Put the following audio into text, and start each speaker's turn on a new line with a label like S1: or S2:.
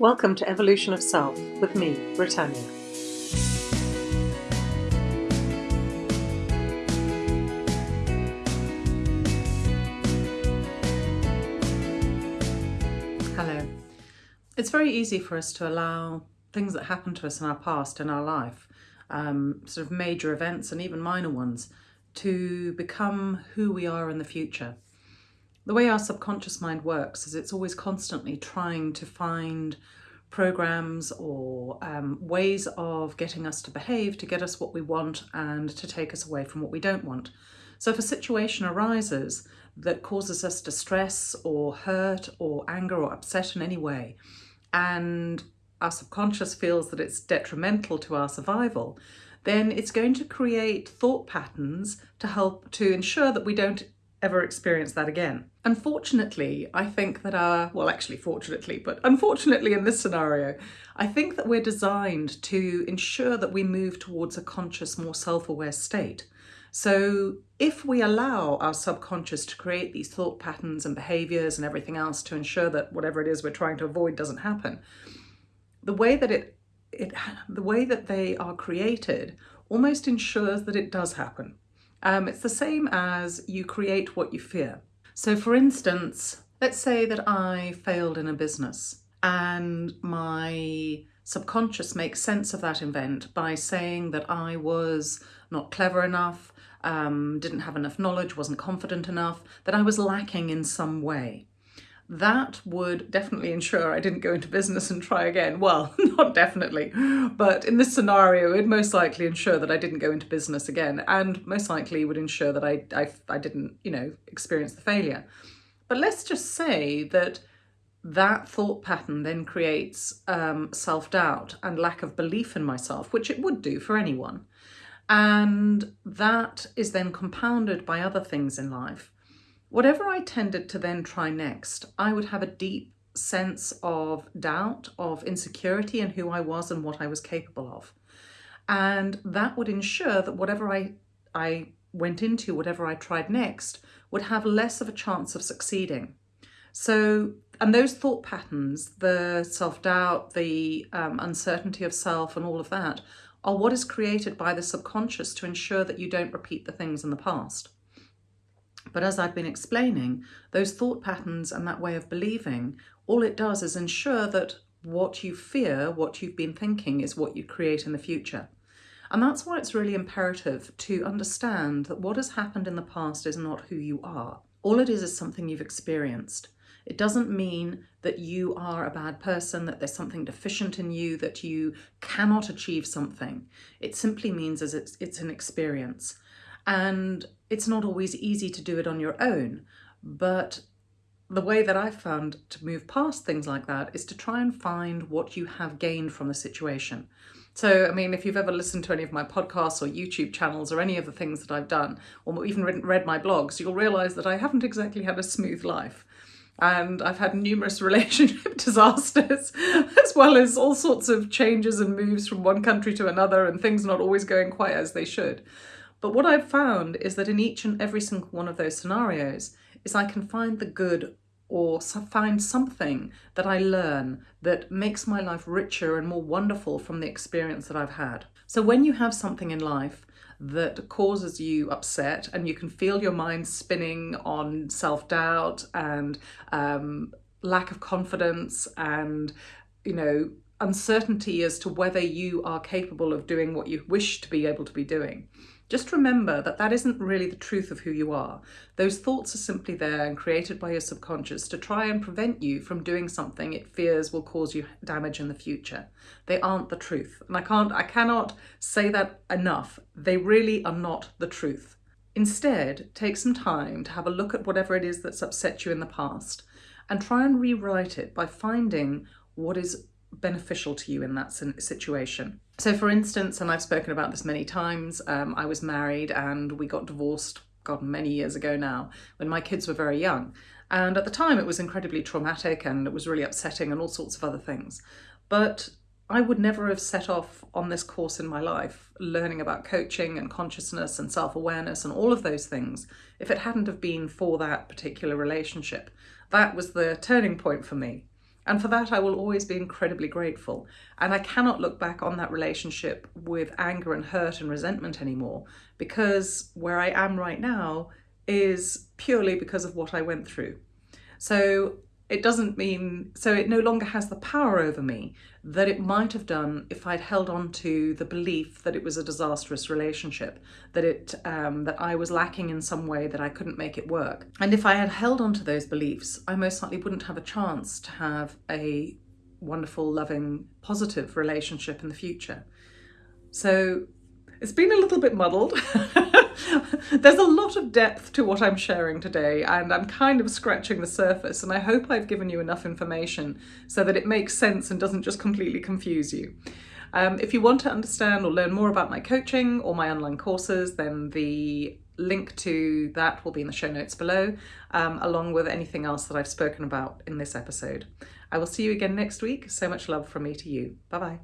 S1: Welcome to Evolution of Self with me, Britannia. Hello. It's very easy for us to allow things that happen to us in our past, in our life, um, sort of major events and even minor ones, to become who we are in the future. The way our subconscious mind works is it's always constantly trying to find programs or um, ways of getting us to behave to get us what we want and to take us away from what we don't want. So if a situation arises that causes us distress or hurt or anger or upset in any way, and our subconscious feels that it's detrimental to our survival, then it's going to create thought patterns to help to ensure that we don't ever experience that again. Unfortunately, I think that our, well actually fortunately, but unfortunately in this scenario, I think that we're designed to ensure that we move towards a conscious, more self-aware state. So if we allow our subconscious to create these thought patterns and behaviors and everything else to ensure that whatever it is we're trying to avoid doesn't happen, the way that it, it the way that they are created almost ensures that it does happen. Um, it's the same as you create what you fear. So for instance, let's say that I failed in a business and my subconscious makes sense of that event by saying that I was not clever enough, um, didn't have enough knowledge, wasn't confident enough, that I was lacking in some way that would definitely ensure I didn't go into business and try again. Well, not definitely, but in this scenario, it'd most likely ensure that I didn't go into business again and most likely would ensure that I, I, I didn't, you know, experience the failure. But let's just say that that thought pattern then creates um, self-doubt and lack of belief in myself, which it would do for anyone. And that is then compounded by other things in life. Whatever I tended to then try next, I would have a deep sense of doubt, of insecurity in who I was and what I was capable of. And that would ensure that whatever I, I went into, whatever I tried next, would have less of a chance of succeeding. So, and those thought patterns, the self-doubt, the um, uncertainty of self and all of that, are what is created by the subconscious to ensure that you don't repeat the things in the past. But as I've been explaining, those thought patterns and that way of believing, all it does is ensure that what you fear, what you've been thinking, is what you create in the future. And that's why it's really imperative to understand that what has happened in the past is not who you are. All it is is something you've experienced. It doesn't mean that you are a bad person, that there's something deficient in you, that you cannot achieve something. It simply means as it's, it's an experience. And it's not always easy to do it on your own, but the way that I've found to move past things like that is to try and find what you have gained from the situation. So, I mean, if you've ever listened to any of my podcasts or YouTube channels or any of the things that I've done, or even read my blogs, you'll realize that I haven't exactly had a smooth life. And I've had numerous relationship disasters, as well as all sorts of changes and moves from one country to another and things not always going quite as they should. But what I've found is that in each and every single one of those scenarios is I can find the good or find something that I learn that makes my life richer and more wonderful from the experience that I've had. So when you have something in life that causes you upset and you can feel your mind spinning on self-doubt and um, lack of confidence and, you know, uncertainty as to whether you are capable of doing what you wish to be able to be doing, just remember that that isn't really the truth of who you are. Those thoughts are simply there and created by your subconscious to try and prevent you from doing something it fears will cause you damage in the future. They aren't the truth. And I can't, I cannot say that enough. They really are not the truth. Instead, take some time to have a look at whatever it is that's upset you in the past and try and rewrite it by finding what is beneficial to you in that situation. So for instance, and I've spoken about this many times, um, I was married and we got divorced, God, many years ago now, when my kids were very young. And at the time it was incredibly traumatic and it was really upsetting and all sorts of other things. But I would never have set off on this course in my life, learning about coaching and consciousness and self-awareness and all of those things, if it hadn't have been for that particular relationship. That was the turning point for me. And for that, I will always be incredibly grateful. And I cannot look back on that relationship with anger and hurt and resentment anymore because where I am right now is purely because of what I went through. So it doesn't mean, so it no longer has the power over me that it might have done if I'd held on to the belief that it was a disastrous relationship, that it um, that I was lacking in some way, that I couldn't make it work. And if I had held on to those beliefs, I most likely wouldn't have a chance to have a wonderful, loving, positive relationship in the future. So it's been a little bit muddled. There's a lot of depth to what I'm sharing today and I'm kind of scratching the surface and I hope I've given you enough information so that it makes sense and doesn't just completely confuse you. Um, if you want to understand or learn more about my coaching or my online courses, then the link to that will be in the show notes below, um, along with anything else that I've spoken about in this episode. I will see you again next week. So much love from me to you. Bye bye.